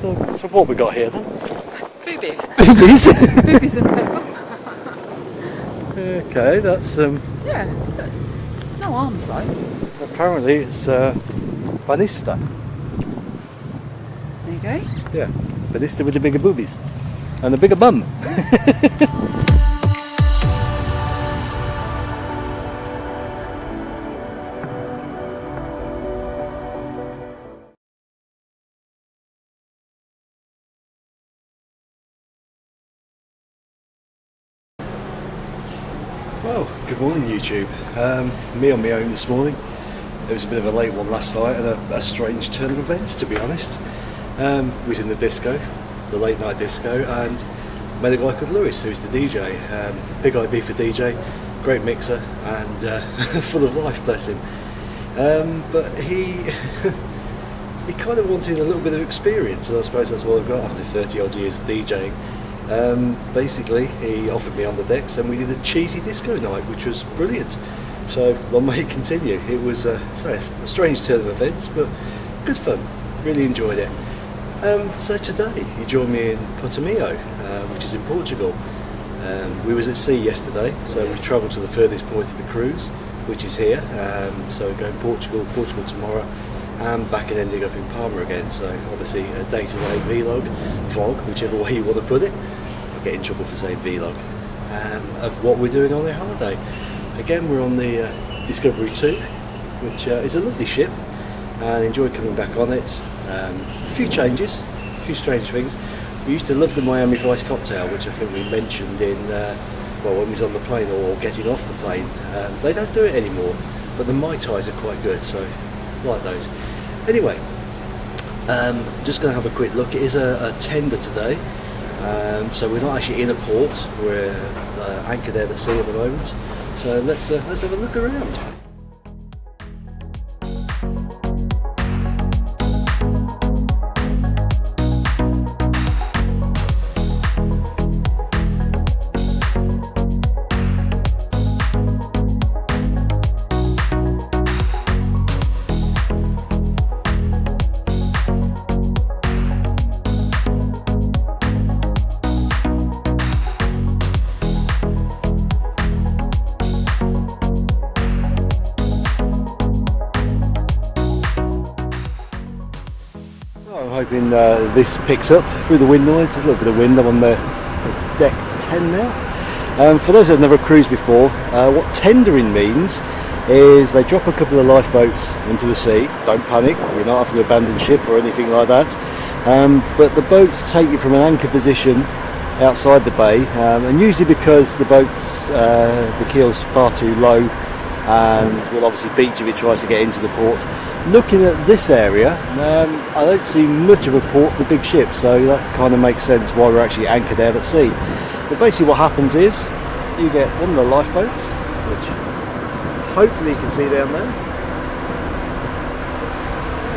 So, so what we got here then? Boobies. Boobies. Boobies and pickle. okay, that's um. Yeah. No arms though. Apparently it's uh, Banista. There you go. Yeah, Banista with the bigger boobies and the bigger bum. YouTube. Um, me on my own this morning. It was a bit of a late one last night and a, a strange turn of events to be honest. Um, was in the disco, the late night disco, and met a guy called Lewis who's the DJ. Um, big IB for DJ, great mixer and uh, full of life, bless him. Um, but he he kind of wanted a little bit of experience and I suppose that's what I've got after 30 odd years of DJing. Um, basically, he offered me on the decks, and we did a cheesy disco night, which was brilliant. So long may continue. It was uh, sorry, a strange turn of events, but good fun. Really enjoyed it. Um, so today, he joined me in Portimao, uh, which is in Portugal. Um, we was at sea yesterday, so we travelled to the furthest point of the cruise, which is here. Um, so going Portugal, Portugal tomorrow, and back and ending up in Palma again. So obviously a day-to-day vlog, vlog, whichever way you want to put it. I'll get in trouble for saying vlog. Um, of what we're doing on the holiday. Again, we're on the uh, Discovery 2, which uh, is a lovely ship, and enjoy coming back on it. Um, a few changes, a few strange things. We used to love the Miami Vice cocktail, which I think we mentioned in uh, well when we was on the plane or getting off the plane. Um, they don't do it anymore, but the Mai Tais are quite good, so like those. Anyway, um, just going to have a quick look. It is a, a tender today, um, so we're not actually in a port. We're uh, anchored out at sea at the moment. So let's uh, let's have a look around. Hoping uh, this picks up through the wind noise. There's a little bit of wind. I'm on the deck 10 now. Um, for those that have never cruised before, uh, what tendering means is they drop a couple of lifeboats into the sea. Don't panic, we're not having to abandon ship or anything like that. Um, but the boats take you from an anchor position outside the bay, um, and usually because the boats, uh, the keel's far too low and will obviously beach if it tries to get into the port. Looking at this area, um, I don't see much of a port for big ships, so that kind of makes sense why we're actually anchored out at sea. But basically what happens is, you get one of the lifeboats, which hopefully you can see down there.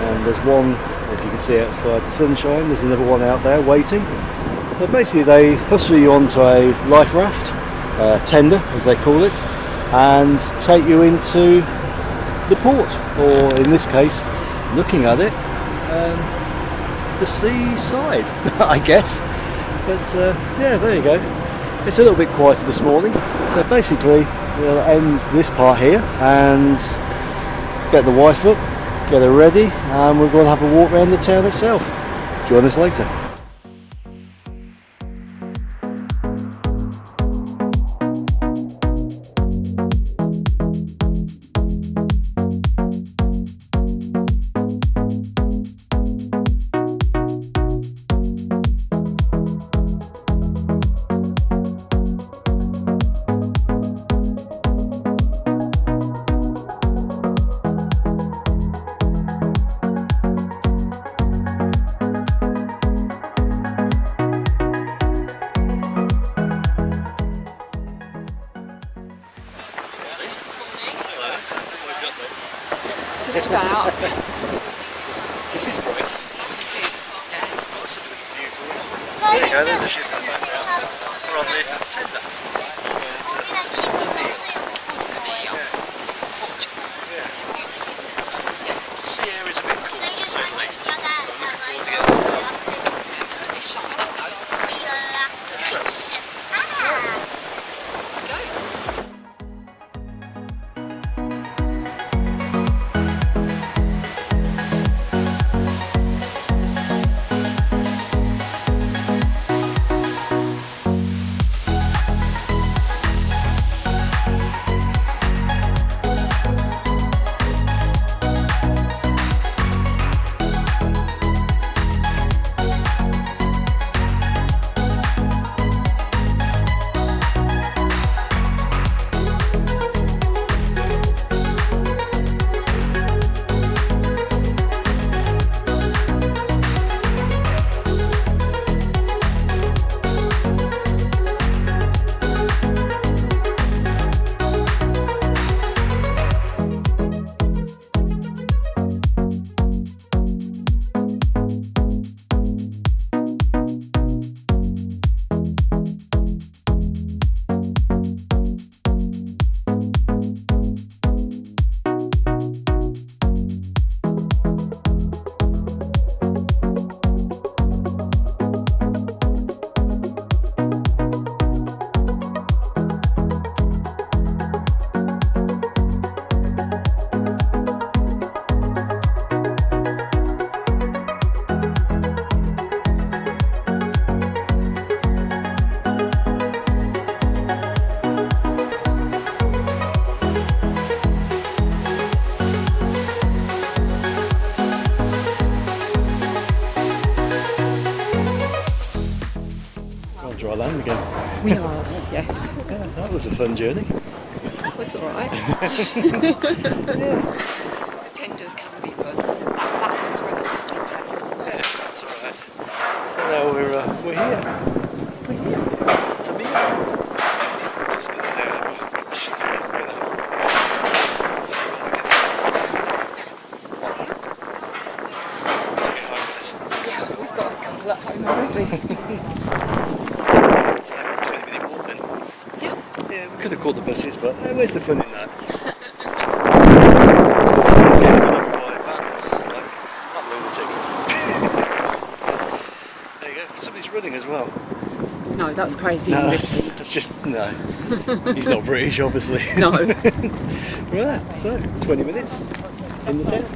And there's one, if you can see outside the sunshine, there's another one out there waiting. So basically they hustle you onto a life raft, tender as they call it, and take you into the port, or in this case, looking at it, um, the seaside, I guess. But uh, yeah, there you go. It's a little bit quieter this morning. So basically, we'll end this part here and get the wife up, get her ready, and we're going to have a walk around the town itself. Join us later. Fun journey. That was all right. The tenders can be good. That, was relatively pleasant. Yeah, that's all right. So now we're uh, we're here. We're here. To me, just gonna uh, see what we can find to get home with us. Yeah, we've got a couple at home already. It's like a 20 minute walk then. yeah. Yeah, we could have caught the buses, but uh, where's the fun in that? it's got fun getting run over by vans, like that lunatic. there you go, somebody's running as well. No, that's crazy. No, that's, that's just, no. He's not British, obviously. No. right, so 20 minutes in the town.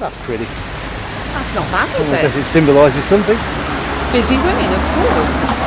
That's pretty. That's not bad, is Because it? it symbolises something. Busy women, of course.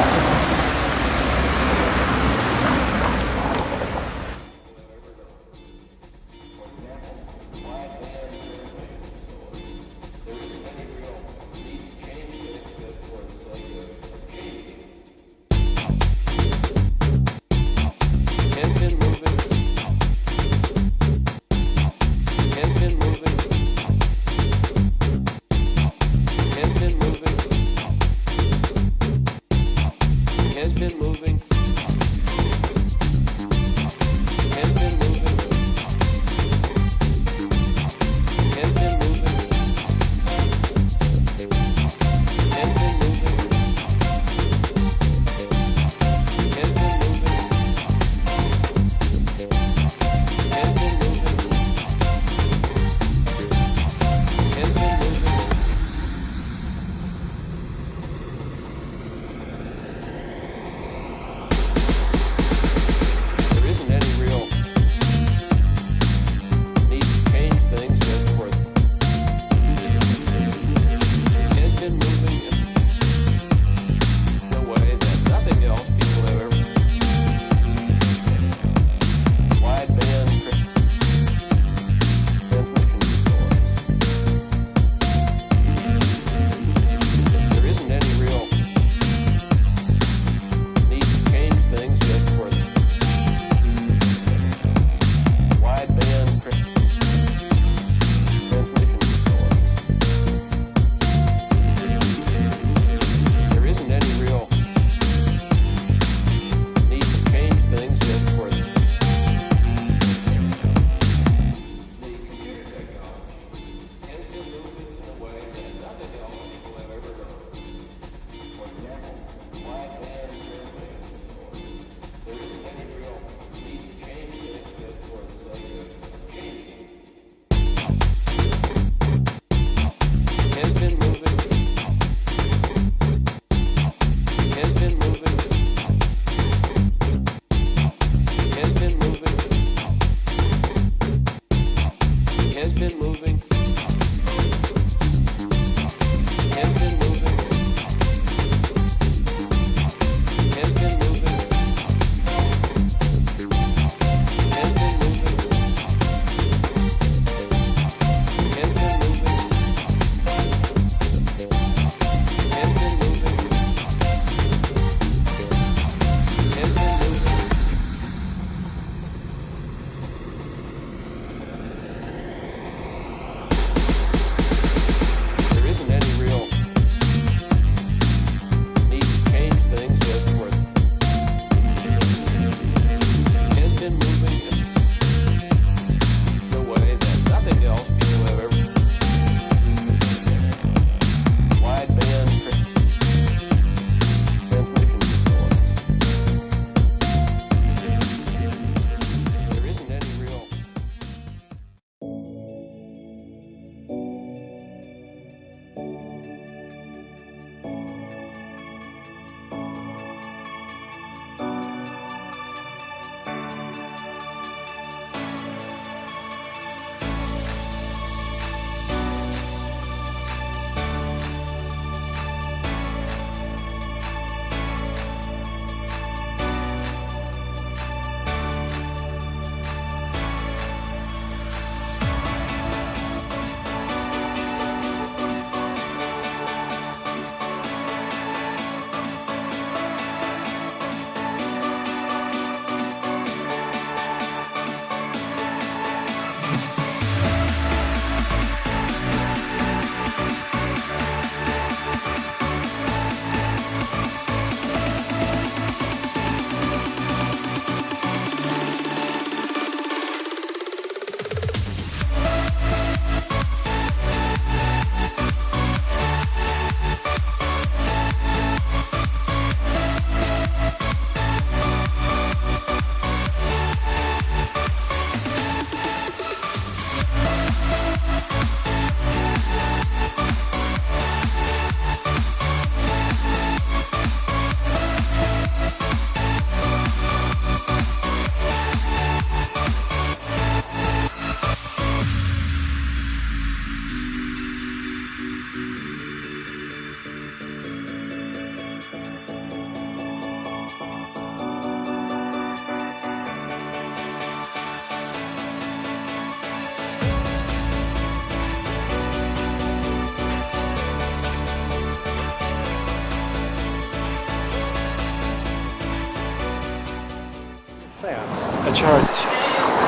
A charity shop.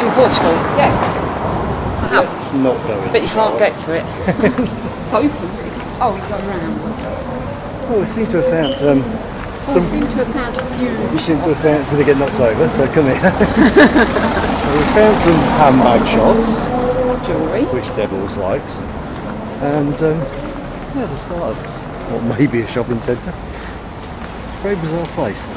In Portugal? Yeah. I have. Let's not in. But you can't get to it. it's open. Oh, you go round. Oh, we seem to have found um, Oh, some. we seem to have found a few. You seem to have found. They get knocked over? So come here. so we found some handbag shops, jewellery. which Deb always likes, and um, yeah, the start of what may be a shopping centre. Very bizarre place.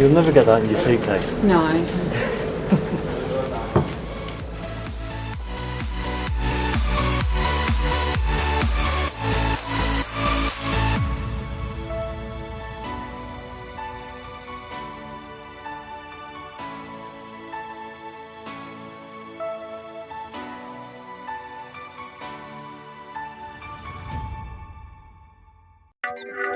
You'll never get that in your suitcase. No.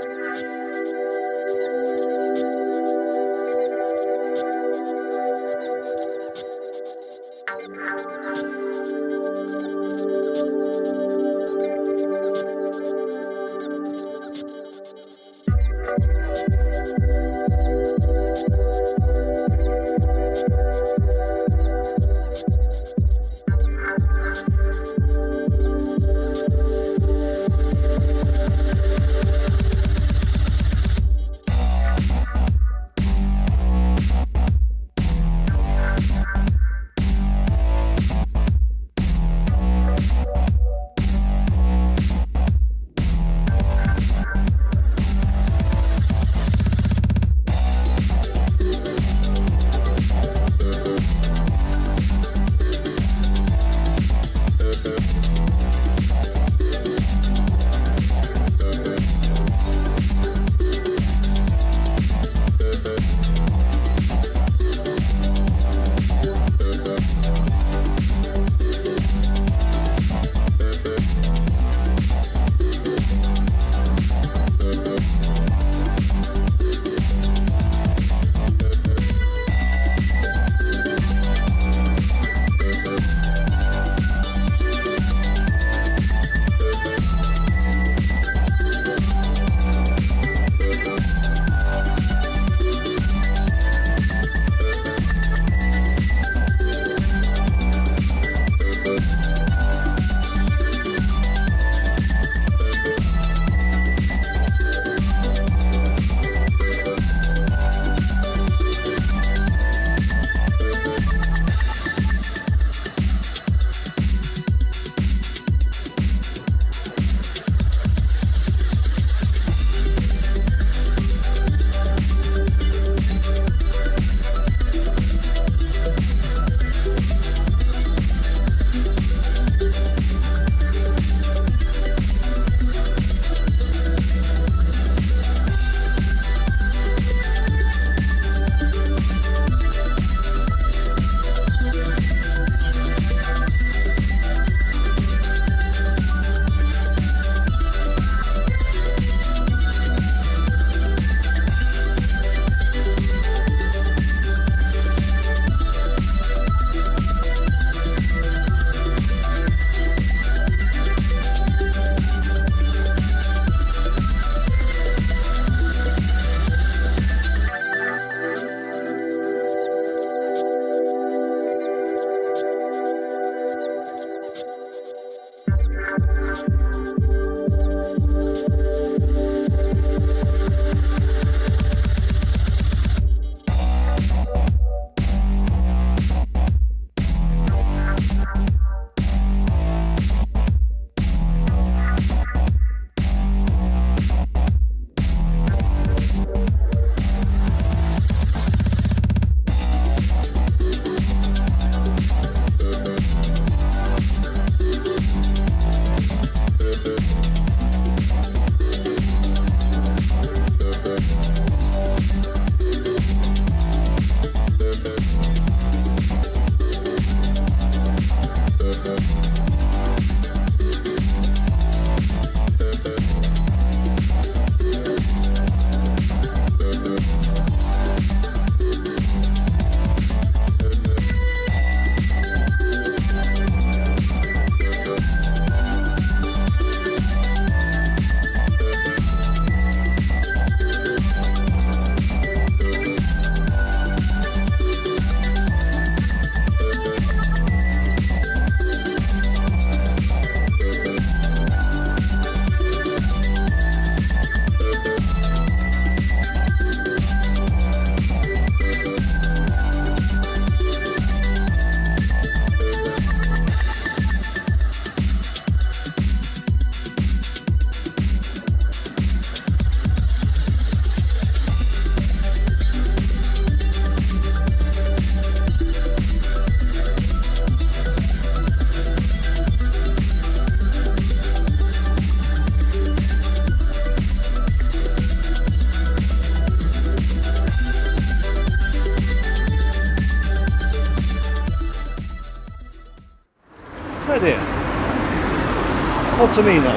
Ottomino.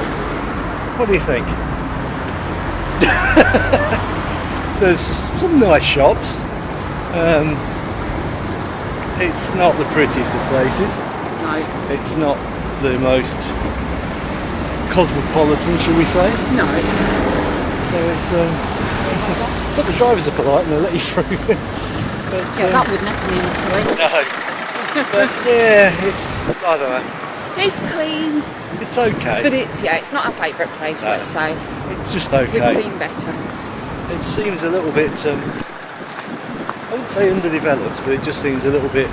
What do you think? There's some nice shops. Um, it's not the prettiest of places. No, It's not the most cosmopolitan, shall we say? no, it's So it's. Um, but the drivers are polite and they let you through. but, yeah, um, that wouldn't happen in Italy. no. But yeah, it's. I don't know. It's clean, It's okay. but it's yeah, it's not our favourite place. No. Let's say it's just okay. we've seen better. It seems a little bit. Um, I wouldn't say underdeveloped, but it just seems a little bit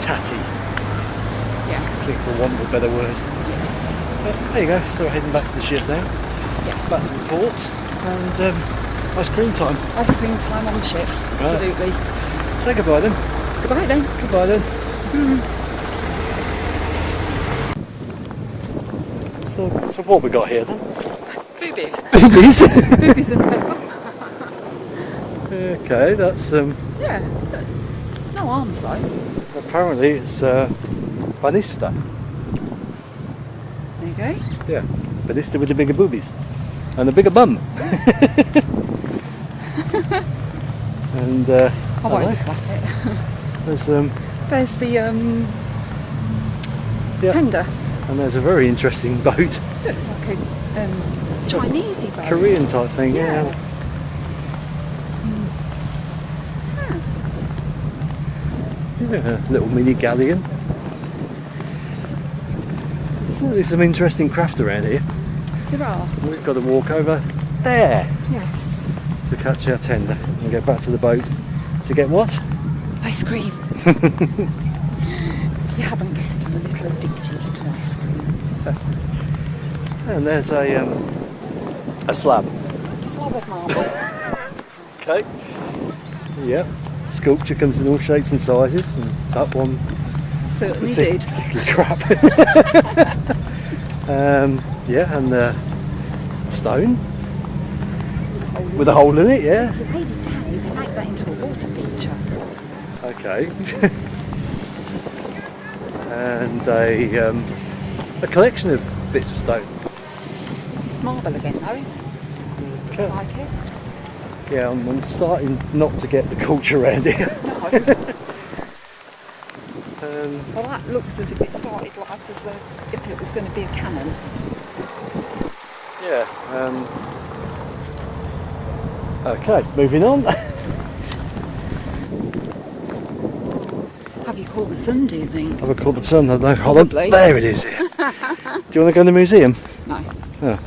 tatty. Yeah, I think, for want of a better word. But there you go. So we're heading back to the ship now. yeah. Back to the port, and um, ice cream time. Ice cream time on the ship. Absolutely. Say goodbye then. Goodbye then. Goodbye then. So, so what we got here then? Boobies. Boobies. Boobies and pepper. okay, that's um. Yeah. No arms though. Apparently it's uh, Banista. There you go. Yeah, Banista with the bigger boobies and the bigger bum. and uh, I I won't like- slap it. there's um, There's the um, yeah, tender. And there's a very interesting boat, Looks like a um, Chinesey boat. Korean type thing. Yeah. Yeah. Yeah, little mini galleon. So there's some interesting craft around here. There are. We've got to walk over there Yes. to catch our tender and get back to the boat to get what? Ice cream. I'm a little addicted to ice cream. And there's a um, a slab. Slab of marble. Okay. Yep. Sculpture comes in all shapes and sizes, and that one Certainly did. particularly crap. um, yeah, and the stone with a hole in it. Yeah. You laid it down, you can make that into a water picture. Okay. And a um, a collection of bits of stone. It's marble again though. Okay. It. Yeah, I'm, I'm starting not to get the culture around here. No. Um, well that looks as if it started life as though if it was going to be a cannon. Yeah. Um, okay, moving on. Have you caught the sun, do you think? Have I called the sun? I. Hold on. There it is. Do you want to go in the museum? No. Oh,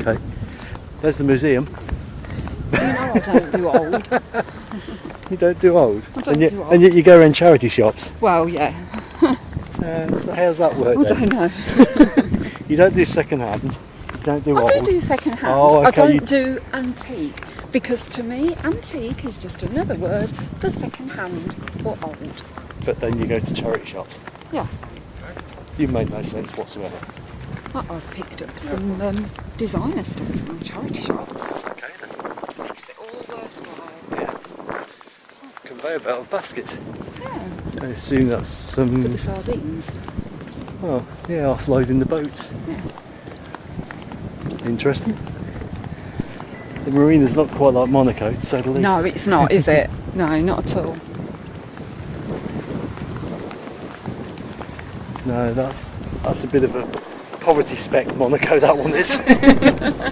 okay. There's the museum. You know I don't do old. You don't do old. I don't and, yet, do and yet you go around charity shops. Well, yeah. Uh, so how's that work I then? don't know. You don't do second hand. You don't do I old. do do second hand. Oh, I okay, don't you- do antique because to me, antique is just another word for second hand or old. But then you go to charity shops. Yeah. You made no sense whatsoever. I- I've picked up some um, designer stuff from charity shops. That's Okay then. Makes it all worthwhile. Yeah. Conveyor belt of baskets. Yeah. I assume that's For the some. sardines. Oh, yeah, offloading the boats. Yeah. Interesting. The marina's not quite like Monaco, to say the least. No, it's not, is it? No, not at all. No, that's that's a bit of a poverty spec Monaco. That one is.